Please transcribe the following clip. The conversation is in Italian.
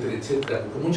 eccetera eccetera, comincia